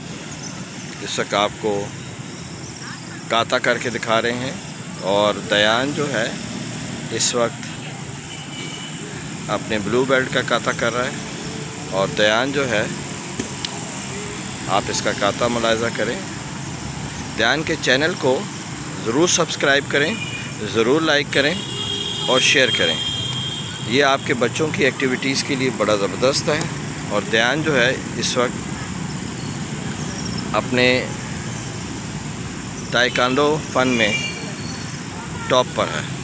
صاحب اس وقت آپ کو کاتا کر کے دکھا رہے ہیں اور دیان جو ہے اس وقت اپنے بلو بیلٹ کا کاتا کر رہا ہے اور دیان جو ہے آپ اس کا کاتا ملاحظہ کریں دیان کے چینل کو ضرور سبسکرائب کریں ضرور لائک کریں اور شیئر کریں یہ آپ کے بچوں کی ایکٹیویٹیز کے لیے بڑا زبردست ہے اور دیان جو ہے اس وقت اپنے تائیکانڈو فن میں ٹاپ پر ہے